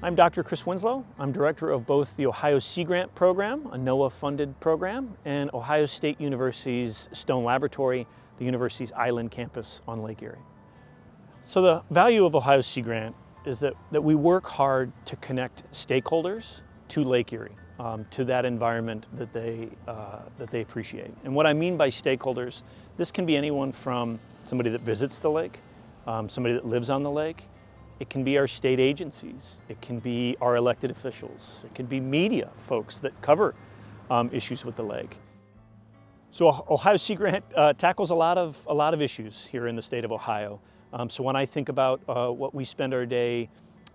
I'm Dr. Chris Winslow. I'm director of both the Ohio Sea Grant Program, a NOAA-funded program, and Ohio State University's Stone Laboratory, the university's island campus on Lake Erie. So the value of Ohio Sea Grant is that, that we work hard to connect stakeholders to Lake Erie, um, to that environment that they, uh, that they appreciate. And what I mean by stakeholders, this can be anyone from somebody that visits the lake, um, somebody that lives on the lake, it can be our state agencies. It can be our elected officials. It can be media folks that cover um, issues with the lake. So Ohio Sea Grant uh, tackles a lot of a lot of issues here in the state of Ohio. Um, so when I think about uh, what we spend our day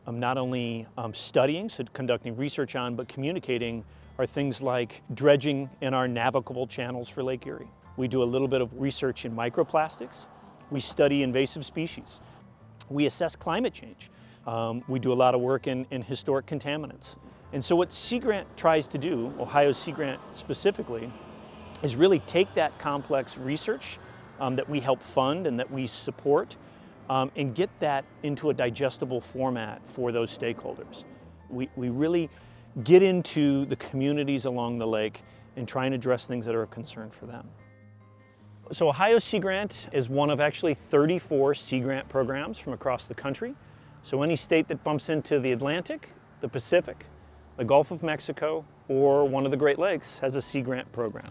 um, not only um, studying, so conducting research on, but communicating are things like dredging in our navigable channels for Lake Erie. We do a little bit of research in microplastics. We study invasive species. We assess climate change. Um, we do a lot of work in, in historic contaminants. And so what Sea Grant tries to do, Ohio Sea Grant specifically, is really take that complex research um, that we help fund and that we support um, and get that into a digestible format for those stakeholders. We, we really get into the communities along the lake and try and address things that are a concern for them. So Ohio Sea Grant is one of actually 34 Sea Grant programs from across the country. So any state that bumps into the Atlantic, the Pacific, the Gulf of Mexico, or one of the Great Lakes has a Sea Grant program.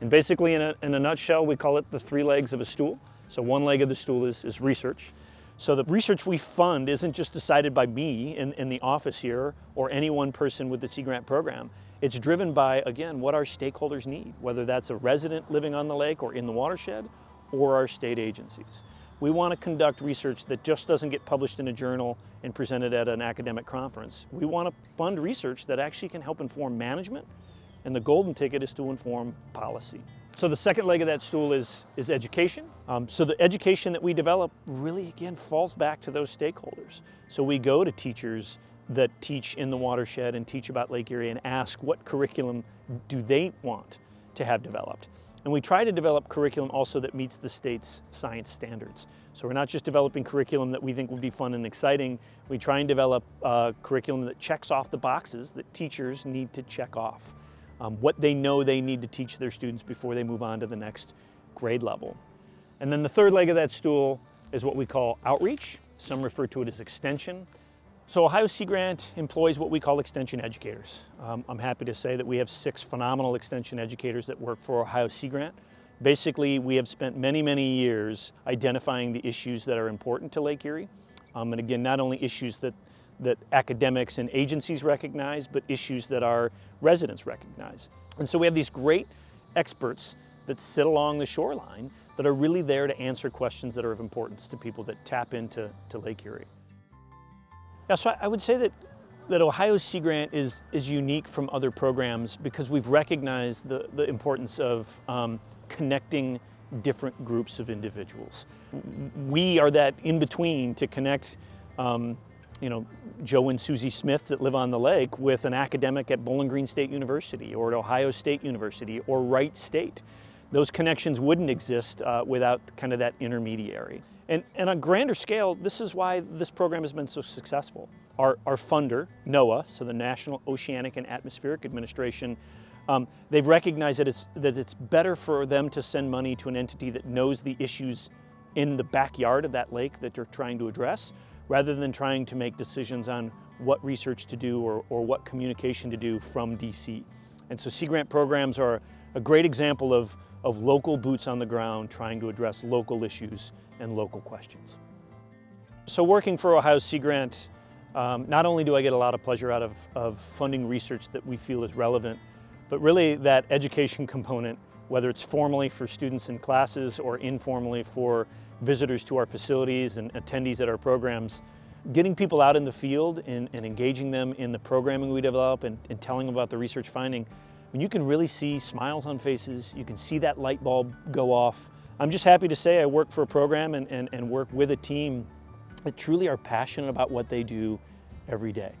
And basically in a, in a nutshell, we call it the three legs of a stool. So one leg of the stool is, is research. So the research we fund isn't just decided by me in, in the office here or any one person with the Sea Grant program. It's driven by, again, what our stakeholders need, whether that's a resident living on the lake or in the watershed, or our state agencies. We want to conduct research that just doesn't get published in a journal and presented at an academic conference. We want to fund research that actually can help inform management, and the golden ticket is to inform policy. So the second leg of that stool is, is education. Um, so the education that we develop really, again, falls back to those stakeholders. So we go to teachers that teach in the watershed and teach about Lake Erie and ask what curriculum do they want to have developed. And we try to develop curriculum also that meets the state's science standards. So we're not just developing curriculum that we think would be fun and exciting, we try and develop uh, curriculum that checks off the boxes that teachers need to check off. Um, what they know they need to teach their students before they move on to the next grade level. And then the third leg of that stool is what we call outreach. Some refer to it as extension. So Ohio Sea Grant employs what we call extension educators. Um, I'm happy to say that we have six phenomenal extension educators that work for Ohio Sea Grant. Basically, we have spent many, many years identifying the issues that are important to Lake Erie. Um, and again, not only issues that, that academics and agencies recognize, but issues that our residents recognize. And so we have these great experts that sit along the shoreline that are really there to answer questions that are of importance to people that tap into to Lake Erie. Yeah, so I would say that, that Ohio Sea Grant is, is unique from other programs because we've recognized the, the importance of um, connecting different groups of individuals. We are that in-between to connect um, you know, Joe and Susie Smith that live on the lake with an academic at Bowling Green State University or at Ohio State University or Wright State. Those connections wouldn't exist uh, without kind of that intermediary. And, and on a grander scale, this is why this program has been so successful. Our, our funder, NOAA, so the National Oceanic and Atmospheric Administration, um, they've recognized that it's, that it's better for them to send money to an entity that knows the issues in the backyard of that lake that they're trying to address, rather than trying to make decisions on what research to do or, or what communication to do from DC. And so Sea Grant programs are a great example of of local boots on the ground trying to address local issues and local questions. So working for Ohio Sea Grant, um, not only do I get a lot of pleasure out of, of funding research that we feel is relevant, but really that education component, whether it's formally for students in classes or informally for visitors to our facilities and attendees at our programs, getting people out in the field and, and engaging them in the programming we develop and, and telling them about the research finding when you can really see smiles on faces, you can see that light bulb go off. I'm just happy to say I work for a program and, and, and work with a team that truly are passionate about what they do every day.